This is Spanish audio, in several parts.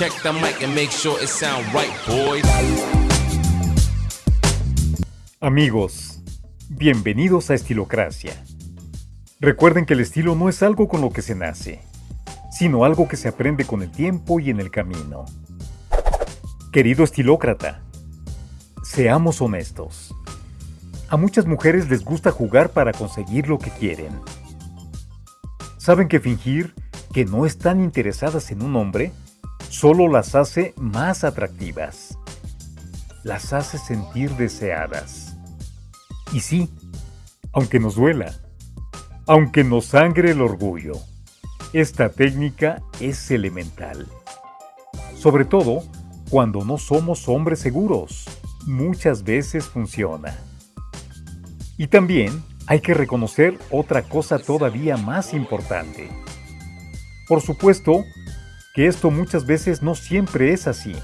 Check the mic and make sure it sound right, boys. Amigos, bienvenidos a Estilocracia. Recuerden que el estilo no es algo con lo que se nace, sino algo que se aprende con el tiempo y en el camino. Querido estilócrata, seamos honestos. A muchas mujeres les gusta jugar para conseguir lo que quieren. Saben que fingir que no están interesadas en un hombre solo las hace más atractivas. Las hace sentir deseadas. Y sí, aunque nos duela, aunque nos sangre el orgullo, esta técnica es elemental. Sobre todo cuando no somos hombres seguros, muchas veces funciona. Y también hay que reconocer otra cosa todavía más importante. Por supuesto que esto muchas veces no siempre es así.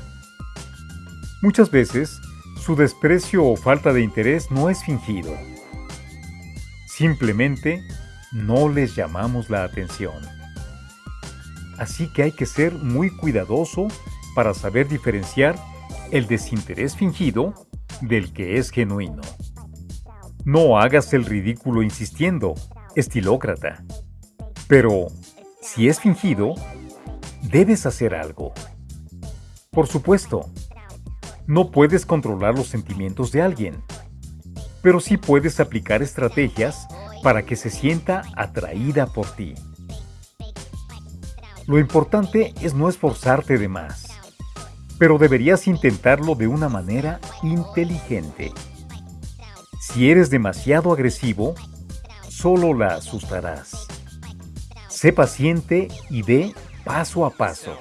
Muchas veces su desprecio o falta de interés no es fingido. Simplemente no les llamamos la atención. Así que hay que ser muy cuidadoso para saber diferenciar el desinterés fingido del que es genuino. No hagas el ridículo insistiendo, estilócrata. Pero, si es fingido, debes hacer algo. Por supuesto, no puedes controlar los sentimientos de alguien, pero sí puedes aplicar estrategias para que se sienta atraída por ti. Lo importante es no esforzarte de más, pero deberías intentarlo de una manera inteligente. Si eres demasiado agresivo, solo la asustarás. Sé paciente y ve paso a paso.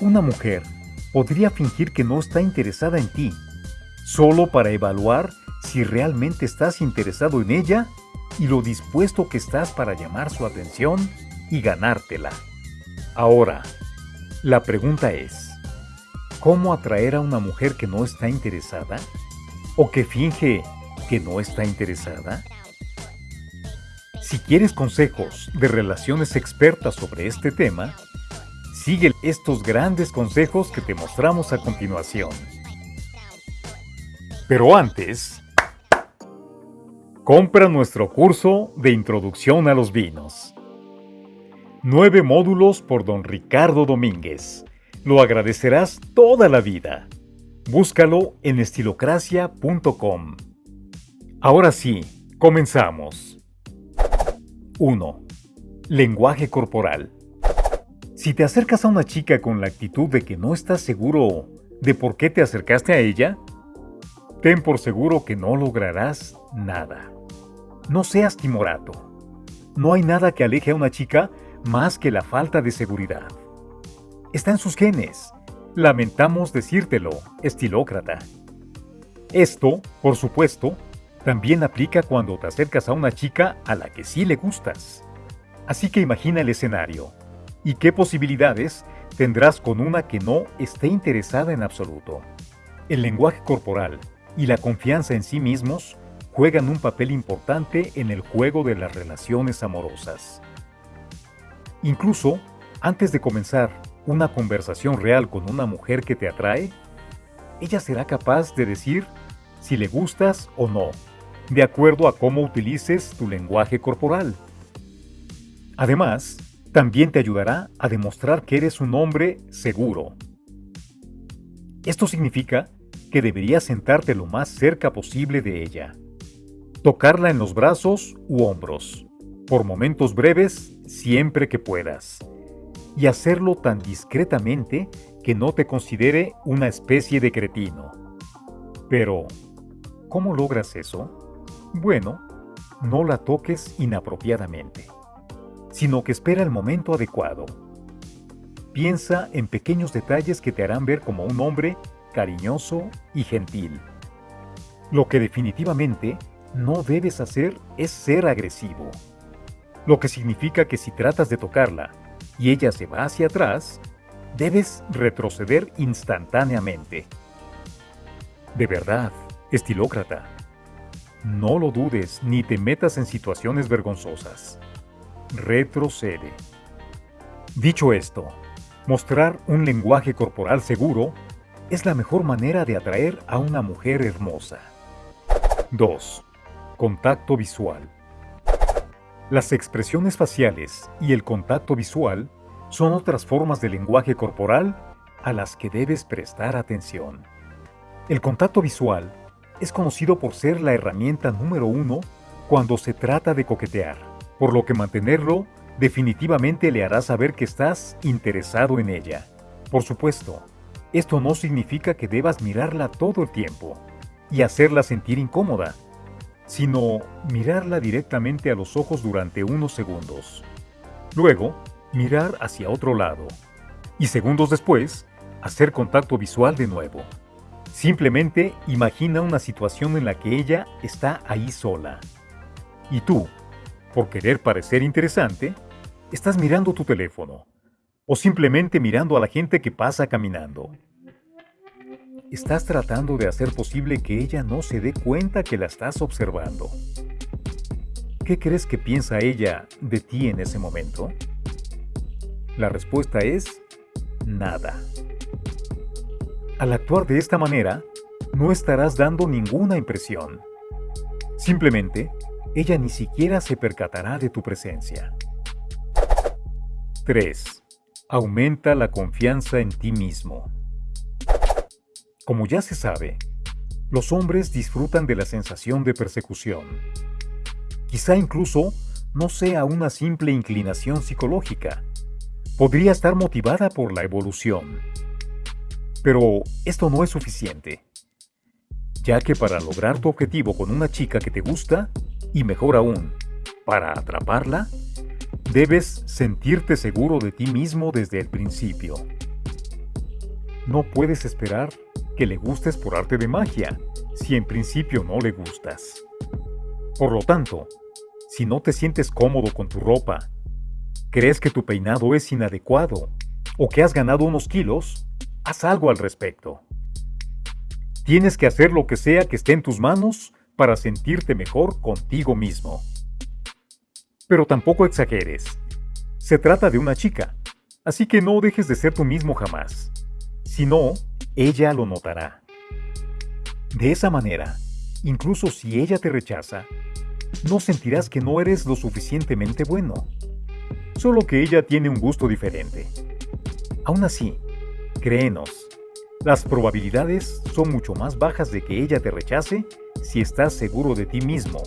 Una mujer podría fingir que no está interesada en ti, solo para evaluar si realmente estás interesado en ella y lo dispuesto que estás para llamar su atención y ganártela. Ahora, la pregunta es, ¿cómo atraer a una mujer que no está interesada? ¿O que finge que no está interesada? Si quieres consejos de relaciones expertas sobre este tema, sigue estos grandes consejos que te mostramos a continuación. Pero antes, compra nuestro curso de Introducción a los Vinos. Nueve módulos por don Ricardo Domínguez. Lo agradecerás toda la vida. Búscalo en estilocracia.com. Ahora sí, comenzamos. 1. Lenguaje corporal. Si te acercas a una chica con la actitud de que no estás seguro de por qué te acercaste a ella, ten por seguro que no lograrás nada. No seas timorato. No hay nada que aleje a una chica más que la falta de seguridad. Está en sus genes. Lamentamos decírtelo, estilócrata. Esto, por supuesto, también aplica cuando te acercas a una chica a la que sí le gustas. Así que imagina el escenario. ¿Y qué posibilidades tendrás con una que no esté interesada en absoluto? El lenguaje corporal y la confianza en sí mismos juegan un papel importante en el juego de las relaciones amorosas. Incluso, antes de comenzar una conversación real con una mujer que te atrae, ella será capaz de decir si le gustas o no de acuerdo a cómo utilices tu lenguaje corporal. Además, también te ayudará a demostrar que eres un hombre seguro. Esto significa que deberías sentarte lo más cerca posible de ella, tocarla en los brazos u hombros, por momentos breves siempre que puedas, y hacerlo tan discretamente que no te considere una especie de cretino. Pero, ¿cómo logras eso? Bueno, no la toques inapropiadamente, sino que espera el momento adecuado. Piensa en pequeños detalles que te harán ver como un hombre cariñoso y gentil. Lo que definitivamente no debes hacer es ser agresivo. Lo que significa que si tratas de tocarla y ella se va hacia atrás, debes retroceder instantáneamente. De verdad, estilócrata, no lo dudes ni te metas en situaciones vergonzosas. Retrocede. Dicho esto, Mostrar un lenguaje corporal seguro es la mejor manera de atraer a una mujer hermosa. 2. Contacto visual. Las expresiones faciales y el contacto visual son otras formas de lenguaje corporal a las que debes prestar atención. El contacto visual es conocido por ser la herramienta número uno cuando se trata de coquetear, por lo que mantenerlo definitivamente le hará saber que estás interesado en ella. Por supuesto, esto no significa que debas mirarla todo el tiempo y hacerla sentir incómoda, sino mirarla directamente a los ojos durante unos segundos. Luego, mirar hacia otro lado. Y segundos después, hacer contacto visual de nuevo. Simplemente imagina una situación en la que ella está ahí sola. Y tú, por querer parecer interesante, estás mirando tu teléfono o simplemente mirando a la gente que pasa caminando. Estás tratando de hacer posible que ella no se dé cuenta que la estás observando. ¿Qué crees que piensa ella de ti en ese momento? La respuesta es nada. Al actuar de esta manera, no estarás dando ninguna impresión. Simplemente, ella ni siquiera se percatará de tu presencia. 3. Aumenta la confianza en ti mismo. Como ya se sabe, los hombres disfrutan de la sensación de persecución. Quizá incluso no sea una simple inclinación psicológica. Podría estar motivada por la evolución. Pero esto no es suficiente, ya que para lograr tu objetivo con una chica que te gusta, y mejor aún, para atraparla, debes sentirte seguro de ti mismo desde el principio. No puedes esperar que le gustes por arte de magia, si en principio no le gustas. Por lo tanto, si no te sientes cómodo con tu ropa, crees que tu peinado es inadecuado o que has ganado unos kilos, haz algo al respecto. Tienes que hacer lo que sea que esté en tus manos para sentirte mejor contigo mismo. Pero tampoco exageres. Se trata de una chica, así que no dejes de ser tú mismo jamás. Si no, ella lo notará. De esa manera, incluso si ella te rechaza, no sentirás que no eres lo suficientemente bueno, solo que ella tiene un gusto diferente. Aún así, Créenos, las probabilidades son mucho más bajas de que ella te rechace si estás seguro de ti mismo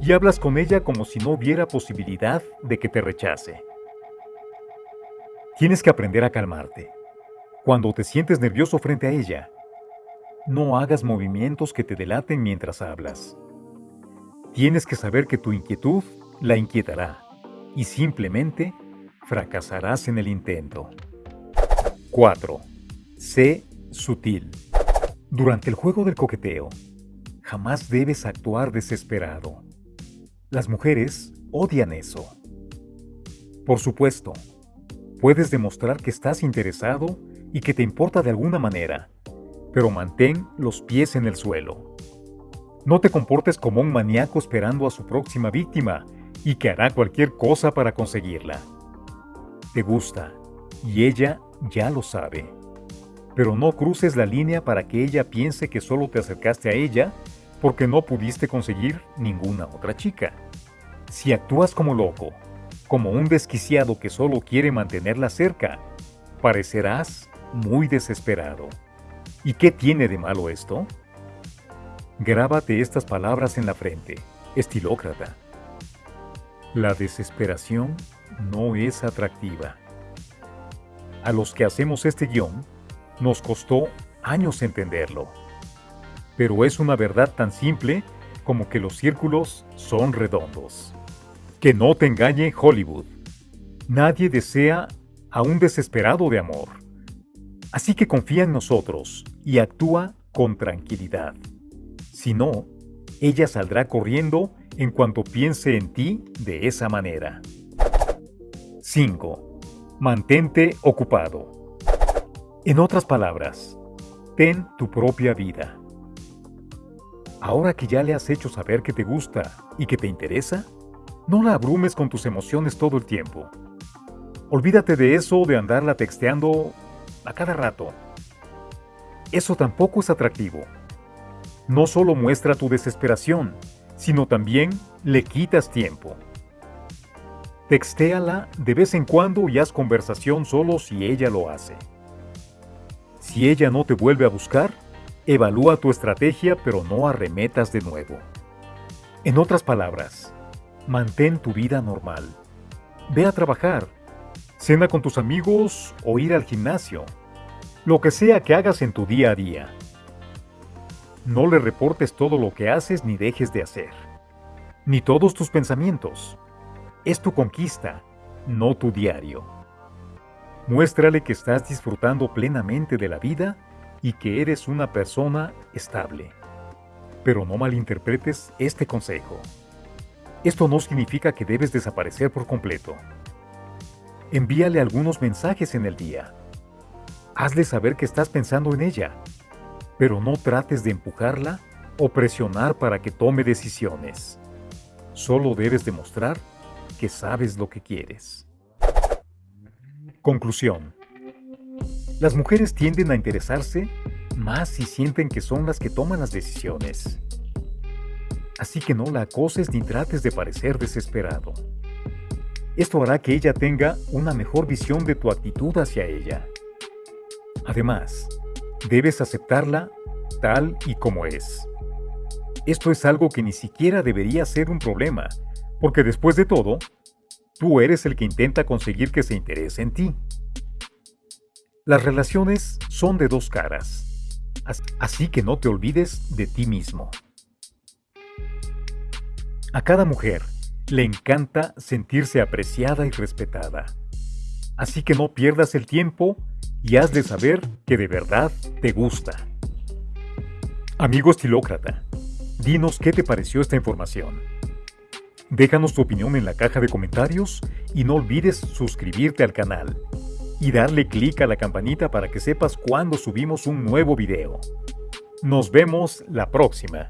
y hablas con ella como si no hubiera posibilidad de que te rechace. Tienes que aprender a calmarte. Cuando te sientes nervioso frente a ella, no hagas movimientos que te delaten mientras hablas. Tienes que saber que tu inquietud la inquietará y simplemente fracasarás en el intento. 4. Sé sutil. Durante el juego del coqueteo, jamás debes actuar desesperado. Las mujeres odian eso. Por supuesto, puedes demostrar que estás interesado y que te importa de alguna manera, pero mantén los pies en el suelo. No te comportes como un maníaco esperando a su próxima víctima y que hará cualquier cosa para conseguirla. Te gusta y ella ya lo sabe. Pero no cruces la línea para que ella piense que solo te acercaste a ella porque no pudiste conseguir ninguna otra chica. Si actúas como loco, como un desquiciado que solo quiere mantenerla cerca, parecerás muy desesperado. ¿Y qué tiene de malo esto? Grábate estas palabras en la frente, estilócrata. La desesperación no es atractiva. A los que hacemos este guion, nos costó años entenderlo. Pero es una verdad tan simple como que los círculos son redondos. Que no te engañe Hollywood. Nadie desea a un desesperado de amor. Así que confía en nosotros y actúa con tranquilidad. Si no, ella saldrá corriendo en cuanto piense en ti de esa manera. 5. Mantente ocupado. En otras palabras, ten tu propia vida. Ahora que ya le has hecho saber que te gusta y que te interesa, no la abrumes con tus emociones todo el tiempo. Olvídate de eso de andarla texteando a cada rato. Eso tampoco es atractivo. No solo muestra tu desesperación, sino también le quitas tiempo. Textéala de vez en cuando y haz conversación solo si ella lo hace. Si ella no te vuelve a buscar, evalúa tu estrategia pero no arremetas de nuevo. En otras palabras, mantén tu vida normal. Ve a trabajar, cena con tus amigos o ir al gimnasio. Lo que sea que hagas en tu día a día. No le reportes todo lo que haces ni dejes de hacer. Ni todos tus pensamientos. Es tu conquista, no tu diario. Muéstrale que estás disfrutando plenamente de la vida y que eres una persona estable. Pero no malinterpretes este consejo. Esto no significa que debes desaparecer por completo. Envíale algunos mensajes en el día. Hazle saber que estás pensando en ella, pero no trates de empujarla o presionar para que tome decisiones. Solo debes demostrar que sabes lo que quieres. Conclusión. Las mujeres tienden a interesarse más si sienten que son las que toman las decisiones. Así que no la acoses ni trates de parecer desesperado. Esto hará que ella tenga una mejor visión de tu actitud hacia ella. Además, debes aceptarla tal y como es. Esto es algo que ni siquiera debería ser un problema, porque después de todo, tú eres el que intenta conseguir que se interese en ti. Las relaciones son de dos caras, así que no te olvides de ti mismo. A cada mujer le encanta sentirse apreciada y respetada. Así que no pierdas el tiempo y has de saber que de verdad te gusta. Amigo estilócrata, dinos qué te pareció esta información. Déjanos tu opinión en la caja de comentarios y no olvides suscribirte al canal y darle clic a la campanita para que sepas cuando subimos un nuevo video. Nos vemos la próxima.